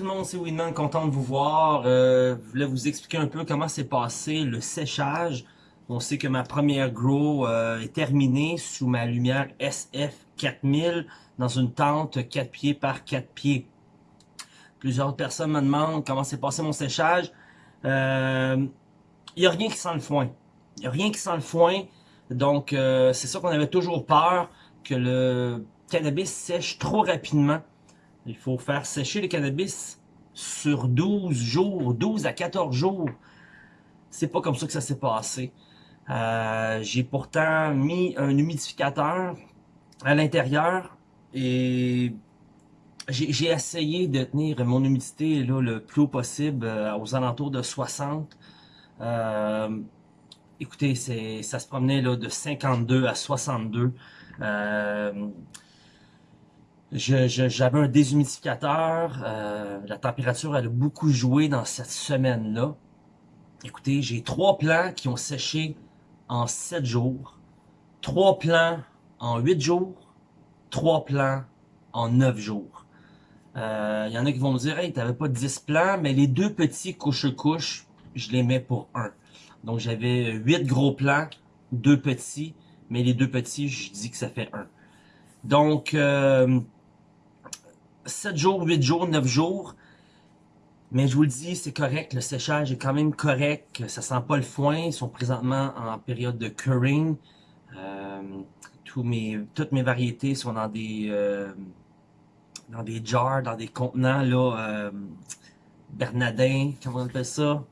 tout le monde, c'est Winman, content de vous voir. Euh, je voulais vous expliquer un peu comment s'est passé le séchage. On sait que ma première grow euh, est terminée sous ma lumière SF 4000 dans une tente 4 pieds par 4 pieds. Plusieurs personnes me demandent comment s'est passé mon séchage. Il euh, n'y a rien qui sent le foin. Il n'y a rien qui sent le foin. Donc, c'est ça qu'on avait toujours peur, que le cannabis sèche trop rapidement. Il faut faire sécher le cannabis sur 12 jours, 12 à 14 jours. C'est pas comme ça que ça s'est passé. Euh, j'ai pourtant mis un humidificateur à l'intérieur et j'ai essayé de tenir mon humidité là, le plus haut possible euh, aux alentours de 60. Euh, écoutez, ça se promenait là, de 52 à 62. Euh, j'avais un déshumidificateur. Euh, la température elle a beaucoup joué dans cette semaine-là. Écoutez, j'ai trois plants qui ont séché en 7 jours. Trois plants en 8 jours. Trois plants en 9 jours. Il euh, y en a qui vont me dire, hey, t'avais pas 10 plants, mais les deux petits couche-couche, je les mets pour un. Donc j'avais 8 gros plants, deux petits, mais les deux petits, je dis que ça fait un. Donc, euh, 7 jours, 8 jours, 9 jours. Mais je vous le dis, c'est correct, le séchage est quand même correct, ça sent pas le foin, ils sont présentement en période de curing. Euh, toutes mes variétés sont dans des euh, dans des jars, dans des contenants là, euh, Bernadin, comment on appelle ça?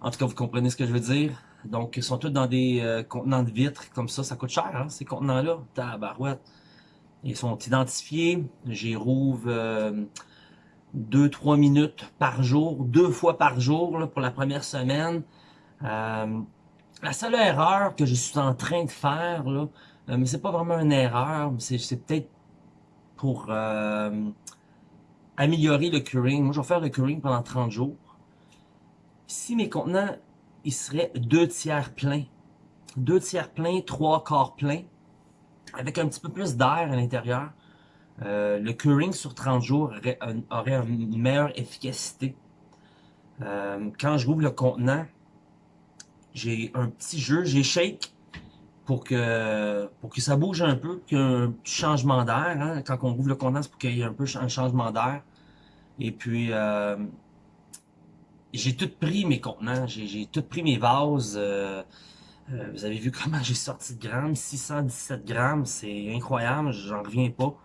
En tout cas, vous comprenez ce que je veux dire. Donc, ils sont tous dans des contenants de vitres, comme ça, ça coûte cher, hein, ces contenants-là. Tabarouette. Ils sont identifiés. J'y rouvre 2-3 minutes par jour, deux fois par jour pour la première semaine. Euh, la seule erreur que je suis en train de faire, là, euh, mais c'est pas vraiment une erreur, c'est peut-être pour euh, améliorer le curing. Moi, je vais faire le curing pendant 30 jours. Si mes contenants, ils seraient deux tiers pleins, deux tiers pleins, trois quarts pleins, avec un petit peu plus d'air à l'intérieur, euh, le curing sur 30 jours aurait, une meilleure efficacité. Euh, quand je rouvre le contenant, j'ai un petit jeu, j'ai shake pour que pour que ça bouge un peu, qu'il y ait un petit changement d'air. Hein. Quand on rouvre le contenant, c'est pour qu'il y ait un peu un changement d'air. Et puis, euh, j'ai tout pris mes contenants, j'ai tout pris mes vases. Vous avez vu comment j'ai sorti de grammes, 617 grammes, c'est incroyable, j'en reviens pas.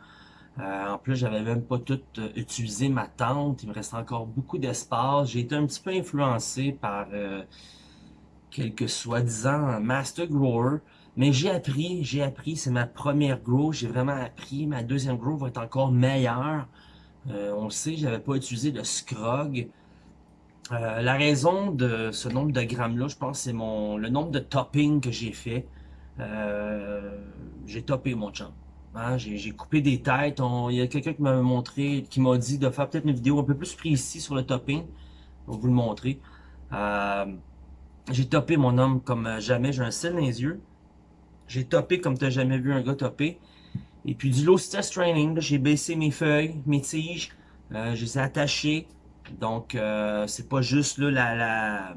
Euh, en plus, j'avais même pas tout euh, utilisé ma tente. Il me reste encore beaucoup d'espace. J'ai été un petit peu influencé par euh, quelques soi-disant master grower. Mais j'ai appris, j'ai appris. C'est ma première grow. J'ai vraiment appris. Ma deuxième grow va être encore meilleure. on le sait, j'avais pas utilisé le scrog. La raison de ce nombre de grammes-là, je pense, c'est mon le nombre de topping que j'ai fait. j'ai topé mon chum. Hein, j'ai coupé des têtes. il y a quelqu'un qui m'a montré, qui m'a dit de faire peut-être une vidéo un peu plus précise sur le topping. Je vais vous le montrer. Euh, j'ai topé mon homme comme jamais. J'ai un sel dans les yeux. J'ai topé comme tu n'as jamais vu un gars topper. Et puis du low stress training, j'ai baissé mes feuilles, mes tiges. Euh, je les ai attachées. Donc, euh, c'est pas juste la,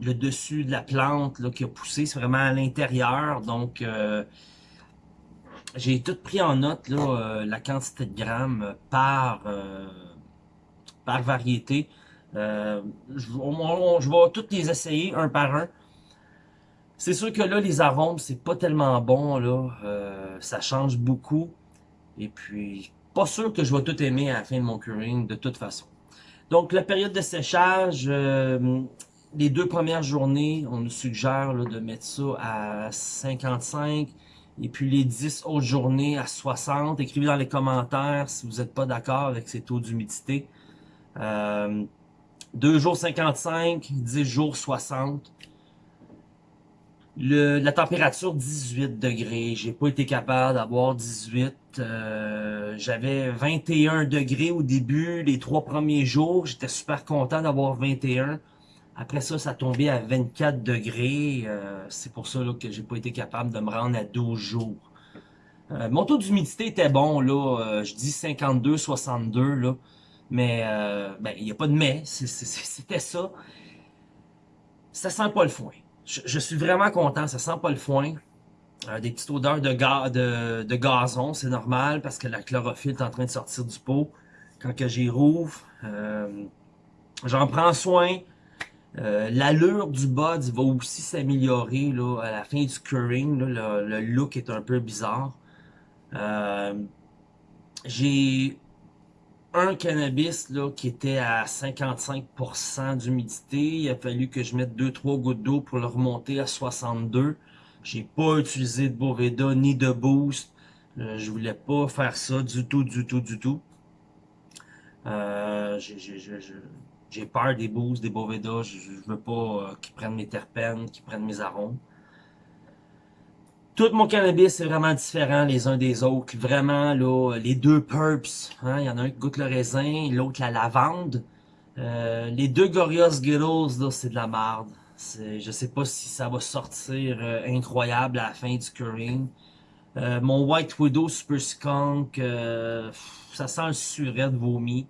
le dessus de la plante là, qui a poussé. C'est vraiment à l'intérieur. Donc, euh, j'ai tout pris en note, là, euh, la quantité de grammes par, par variété. Je, je vais toutes les essayer un par un. C'est sûr que là, les arômes, c'est pas tellement bon, là. ça change beaucoup. Et puis, pas sûr que je vais tout aimer à la fin de mon curing, de toute façon. Donc, la période de séchage, les deux premières journées, on nous suggère là, de mettre ça à 55, et puis les 10 autres journées à 60. Écrivez dans les commentaires si vous n'êtes pas d'accord avec ces taux d'humidité. Euh, 2 jours 55, 10 jours 60. La température 18 degrés. J'ai pas été capable d'avoir 18. Euh, J'avais 21 degrés au début, les trois premiers jours. J'étais super content d'avoir 21. Après ça, ça tombait à 24 degrés. Euh, c'est pour ça là, que j'ai pas été capable de me rendre à 12 jours. Euh, mon taux d'humidité était bon, là. Euh, je dis 52, 62, là. Mais euh, ben, il n'y a pas de mais, c'était ça. Ça sent pas le foin. Je, suis vraiment content, ça sent pas le foin. Euh, des petites odeurs de, de, gazon, c'est normal parce que la chlorophylle est en train de sortir du pot. Quand que j'y rouvre, euh, j'en prends soin. Euh, l'allure du bud va aussi s'améliorer à la fin du curing. le, look est un peu bizarre. J'ai un cannabis là, qui était à 55% d'humidité. Il a fallu que je mette 2-3 gouttes d'eau pour le remonter à 62. J'ai pas utilisé de Boveda ni de Boost. Euh, je voulais pas faire ça du tout, du tout, du tout. Euh, j'ai peur des Boosts, des Boveda. Je, veux pas euh, qu'ils prennent mes terpènes, qu'ils prennent mes arômes. Tout mon cannabis est vraiment différent les uns des autres. Vraiment, là, les deux purps, hein, il y en a un qui goûte le raisin, l'autre la lavande. Euh, les deux Gorillaz Skittles, là, c'est de la merde. Je sais pas si ça va sortir euh, incroyable à la fin du curing. Euh, mon White Widow Super Skunk, ça sent le suret de vomi.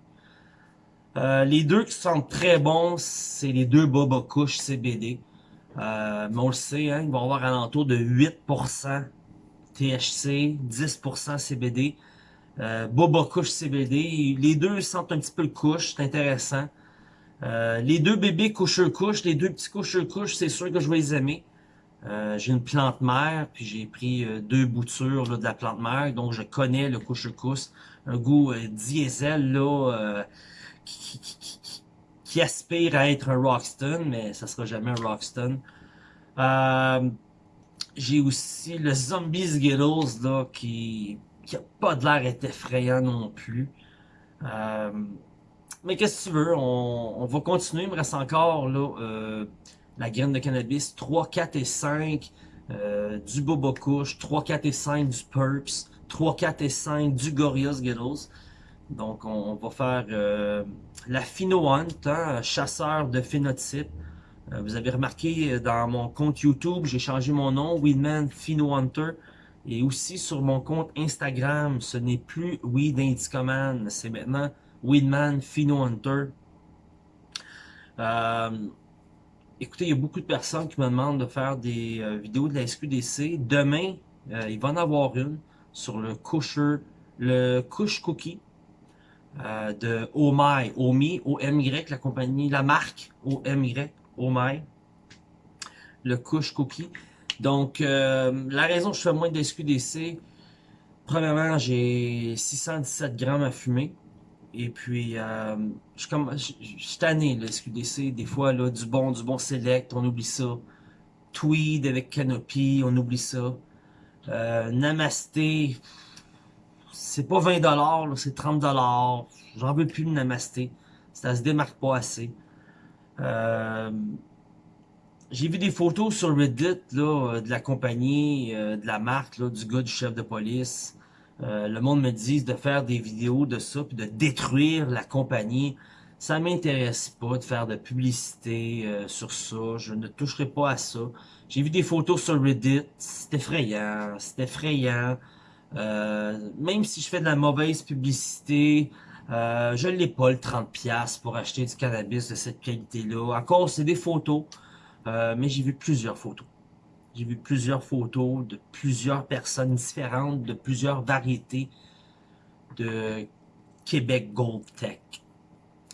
les deux qui sentent très bons, c'est les deux Boba Kush CBD. Euh, mais on le sait, hein, ils vont avoir alentour de 8% THC, 10% CBD. Euh, Boba Couche CBD. Les deux sentent un petit peu le couche, c'est intéressant. Euh, les deux bébés coucheux-couche, les deux petits coucheux-couche, c'est sûr que je vais les aimer. Euh, j'ai une plante mère, puis j'ai pris euh, deux boutures de la plante mère, donc je connais le couche-couche. Un goût diesel là, aspire à être un Rockston, mais ça sera jamais un Rockston. Euh, j'ai aussi le Zombie Skittles, là, qui, qui a pas de l'air effrayant non plus. Euh, mais qu'est-ce que tu veux, on, va continuer, il me reste encore euh, la graine de cannabis 3, 4 et 5 euh, du Boba Kush, 3, 4 et 5 du Purps, 3, 4 et 5 du Gorillaz Skittles. Donc, on, va faire euh, la Phino Hunt, hein, chasseur de phénotypes. Euh, vous avez remarqué euh, dans mon compte YouTube, j'ai changé mon nom, Weedman Phino Hunter. Et aussi sur mon compte Instagram, ce n'est plus Weed Indicoman, c'est maintenant Weedman Phino Hunter. écoutez, il y a beaucoup de personnes qui me demandent de faire des vidéos de la SQDC. Demain, il va en avoir une sur le Kusher, le Kush Cookie. Euh, de OMI, OMI, O-M-Y, la compagnie, la marque O-M-Y, OMI, le couche cookie. Donc, euh, la raison que je fais moins de SQDC, premièrement, j'ai 617 grammes à fumer. Et puis, euh, je, comme, je, suis tanné, le SQDC, des fois, là, du bon, du bon select, on oublie ça. Tweed avec Canopy, on oublie ça. Euh, Namasté, c'est pas 20$, c'est 30$. J'en veux plus de Namasté. Ça se démarque pas assez. Euh, j'ai vu des photos sur Reddit là, de la compagnie, euh, de la marque, du gars du chef de police. Euh, le monde me dit de faire des vidéos de ça, puis de détruire la compagnie. Ça m'intéresse pas de faire de publicité sur ça. Je ne toucherai pas à ça. J'ai vu des photos sur Reddit. C'est effrayant. C'est effrayant. Euh, même si je fais de la mauvaise publicité, euh, je l'ai pas le 30$ pour acheter du cannabis de cette qualité-là. Encore, c'est des photos, euh, mais j'ai vu plusieurs photos. J'ai vu plusieurs photos de plusieurs personnes différentes, de plusieurs variétés de Québec Gold Tech.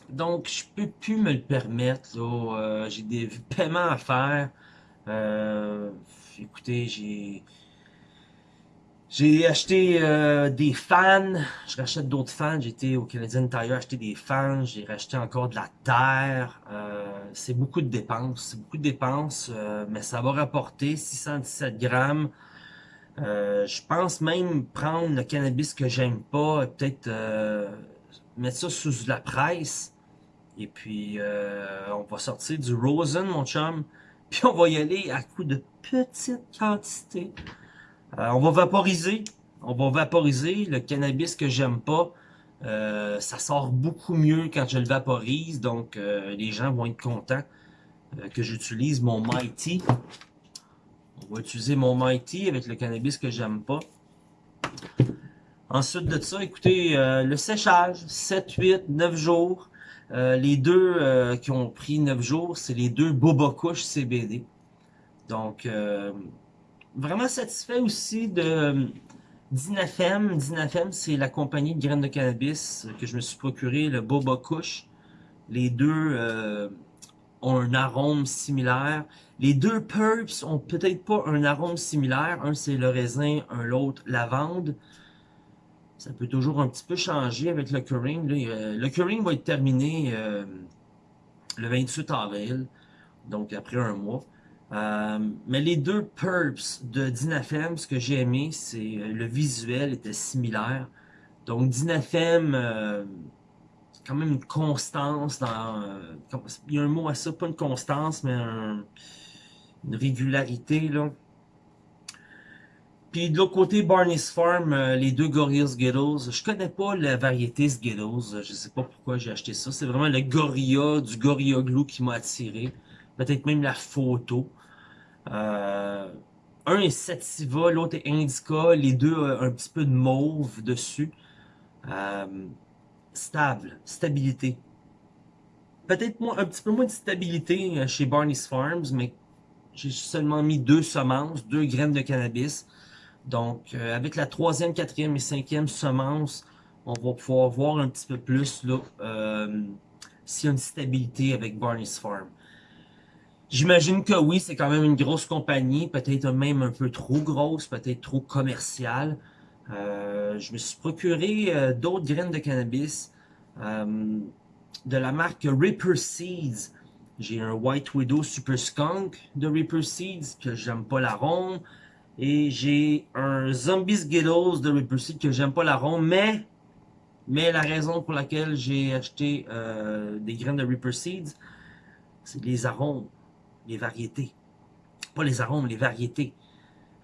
Donc, je peux plus me le permettre. Euh, j'ai des paiements à faire. écoutez, j'ai j'ai acheté euh, des fans, je rachète d'autres fans, j'étais au Canadian Tire acheter des fans, j'ai racheté encore de la terre, euh, c'est beaucoup de dépenses, c'est beaucoup de dépenses, euh, mais ça va rapporter 617 grammes. je pense même prendre le cannabis que j'aime pas, peut-être mettre ça sous la presse, et puis on va sortir du Rosen, mon chum, puis on va y aller à coup de petites quantités. Euh, on va vaporiser. On va vaporiser le cannabis que j'aime pas. Euh, ça sort beaucoup mieux quand je le vaporise, donc euh, les gens vont être contents que j'utilise mon Mighty. On va utiliser mon Mighty avec le cannabis que j'aime pas. Ensuite de ça, écoutez, le séchage, 7, 8, 9 jours. Les deux qui ont pris 9 jours, c'est les deux Boba Kush CBD. Donc, vraiment satisfait aussi de Dinafem. Dinafem, c'est la compagnie de graines de cannabis que je me suis procuré, le Boba Kush. Les deux ont un arôme similaire. Les deux Purps ont peut-être pas un arôme similaire. Un, c'est le raisin, un l'autre, lavande. Ça peut toujours un petit peu changer avec le curing. Le curing va être terminé euh, le 28 avril, donc après un mois. Euh, mais les deux Purps de Dinafem, ce que j'ai aimé, c'est euh, le visuel était similaire. Donc Dinafem, c'est quand même une constance dans... il y a un mot à ça, pas une constance, mais une régularité. là. Puis de l'autre côté, Barney's Farm, euh, les deux Gorillaz Skittles. Je connais pas la variété Skittles. Je sais pas pourquoi j'ai acheté ça. C'est vraiment le Gorilla, du Gorilla Glue qui m'a attiré. Peut-être même la photo. Euh, un est Sativa, l'autre est Indica. Les deux ont un petit peu de mauve dessus. Euh, stable, stabilité. Peut-être un petit peu moins de stabilité chez Barney's Farms, mais j'ai seulement mis deux semences, deux graines de cannabis. Donc, euh, avec la troisième, quatrième et cinquième semence, on va pouvoir voir un petit peu plus euh, s'il y a une stabilité avec Barney's Farm. J'imagine que oui, c'est quand même une grosse compagnie, peut-être même un peu trop grosse, peut-être trop commerciale. Euh, je me suis procuré euh, d'autres graines de cannabis de la marque Ripper Seeds. J'ai un White Widow Super Skunk de Ripper Seeds que j'aime pas l'arôme. Et j'ai un Zombie Skittles de Ripper Seed que j'aime pas l'arôme, mais mais la raison pour laquelle j'ai acheté euh, des graines de Ripper Seeds, c'est les arômes, variétés. Pas les arômes, les variétés.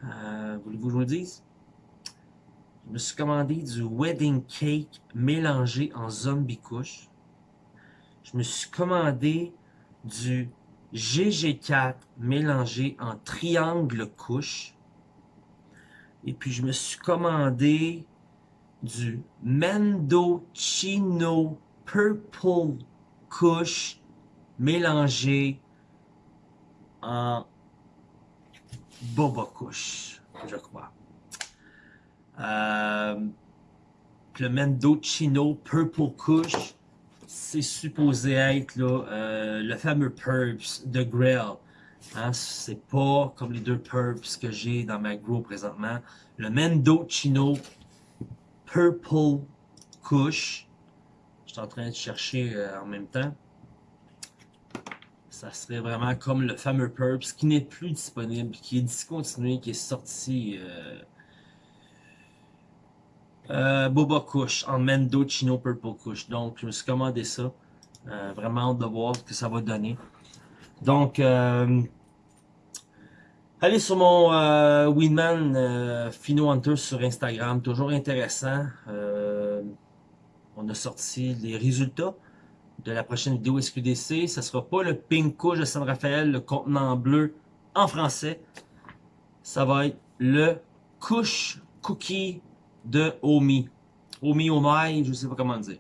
Euh, Voulez-vous que je vous dise? Je me suis commandé du Wedding Cake mélangé en Zombie Couche. Je me suis commandé du GG4 mélangé en Triangle Couche. Et puis, je me suis commandé du Mendocino Purple Kush mélangé en Boba je crois. Euh, le Mendocino Purple Kush, c'est supposé être euh, le fameux Purps de Grail. Hein, c'est pas comme les deux Purps que j'ai dans ma grow présentement. Le Mendocino Purple Kush. Je suis en train de chercher euh, en même temps. Ça serait vraiment comme le fameux Purps qui n'est plus disponible, qui est discontinué, qui est sorti... Euh, euh, Boba Kush en Mendocino Purple Kush. Donc, je me suis commandé ça. vraiment hâte de voir ce que ça va donner. Donc, Allez sur mon euh, Winman euh, Fino Hunter sur Instagram, toujours intéressant. Euh, on a sorti les résultats de la prochaine vidéo SQDC. Ce sera pas le Pink de San Rafael, le contenant bleu en français. Ça va être le Couche Cookie de Omi. Omi Omai, je sais pas comment dire.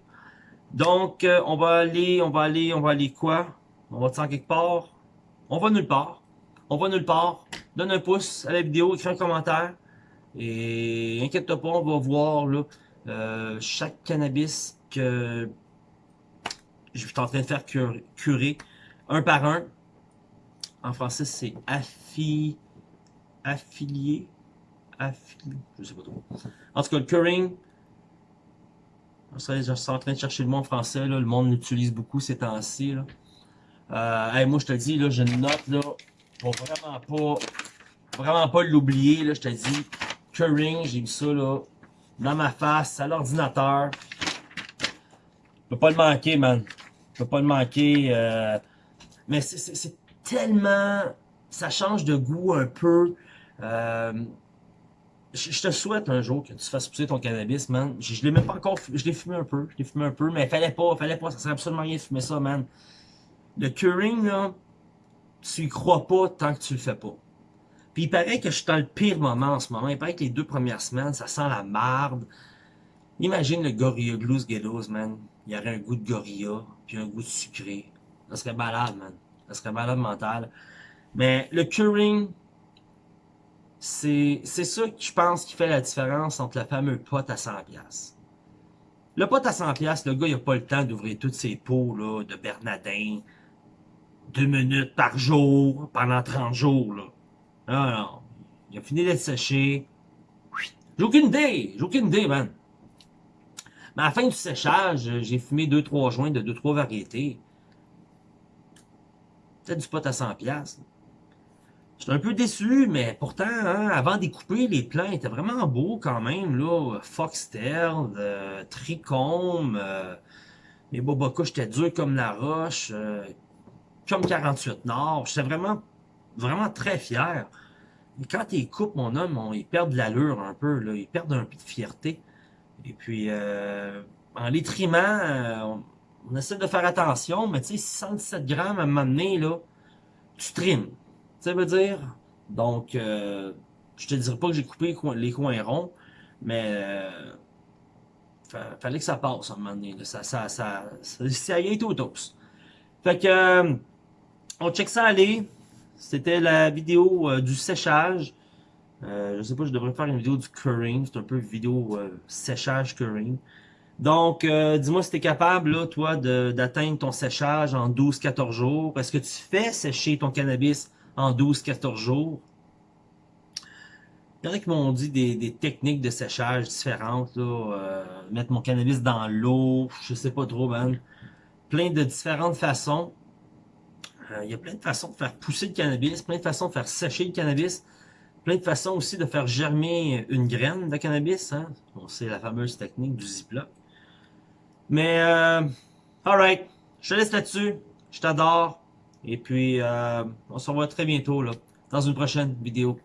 Donc, euh, on va aller, on va aller, on va aller quoi? On va tirer quelque part? On va nulle part. On va nulle part donne un pouce à la vidéo, écris un commentaire. Et inquiète-toi pas, on va voir là, euh, chaque cannabis que je suis en train de faire curer, un par un. En français, c'est affi, affilié, affilié, je sais pas trop. En tout cas, le curing, je suis en train de chercher le mot en français, le monde l'utilise beaucoup ces temps-ci. Euh, moi, je te dis, là, je note là, pour vraiment pas vraiment pas l'oublier, je te dis. Curing, j'ai mis ça, là, dans ma face, à l'ordinateur. Je peux pas le manquer, man. Je peux pas le manquer. Euh... Mais c'est tellement... Ça change de goût un peu. Euh... Je, te souhaite un jour que tu fasses pousser ton cannabis, man. Je, je l'ai même pas encore... Je l'ai fumé un peu. Je l'ai fumé un peu, mais fallait pas, fallait pas. Ça sert absolument rien de fumer ça, man. Le curing, là, tu y crois pas tant que tu le fais pas. Puis il paraît que je suis dans le pire moment en ce moment. Il paraît que les deux premières semaines, ça sent la marde. Imagine le Gorilla Glue Ghettos, man. Il y aurait un goût de gorilla, puis un goût de sucré. Ça serait malade, man. Ça serait malade mental. Mais le curing, c'est ça que je pense qui fait la différence entre le fameux pot à 100$. Le pot à 100$, le gars, il a pas le temps d'ouvrir toutes ses pots là, de Bernadin. Deux minutes par jour, pendant 30 jours. Là. Non, non. Il a fini d'être séché. J'ai aucune idée. J'ai aucune idée, man. Mais à la fin du séchage, j'ai fumé 2-3 joints de 2-3 variétés. Peut-être du pot à 100$. J'étais un peu déçu, mais pourtant, hein, avant d'y couper, les plants étaient vraiment beaux quand même. là. Foxtail, euh, euh, les Bobocas, j'étais dur comme la roche, euh, comme 48 Nord. J'étais vraiment, vraiment très fier. Mais quand ils coupent, mon homme, ils perdent de l'allure un peu, ils perdent un peu de fierté. Et puis, euh, en les trimant, on, on, essaie de faire attention, mais tu sais, 67 grammes à un moment donné, là, tu trimes ça veut dire. Donc, euh, je te dirais pas que j'ai coupé les coins ronds, mais euh, fallait que ça passe à un moment donné. Ça, ça, ça, ça, y est au tous. Fait que, euh, on check ça aller. C'était la vidéo euh, du séchage. Je sais pas, je devrais faire une vidéo du curing. C'est un peu vidéo séchage curing. Donc, dis-moi si tu es capable, toi, d'atteindre ton séchage en 12-14 jours. Est-ce que tu fais sécher ton cannabis en 12-14 jours? Il y en a qui m'ont dit des, techniques de séchage différentes, euh, mettre mon cannabis dans l'eau, je sais pas trop, man. Plein de différentes façons. Euh, il y a plein de façons de faire pousser le cannabis, plein de façons de faire sécher le cannabis, plein de façons aussi de faire germer une graine de cannabis. Hein. c'est la fameuse technique du Ziploc. Mais, euh, alright, je te laisse là-dessus. Je t'adore. Et puis, euh, on se revoit très bientôt là, dans une prochaine vidéo.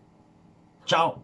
Ciao!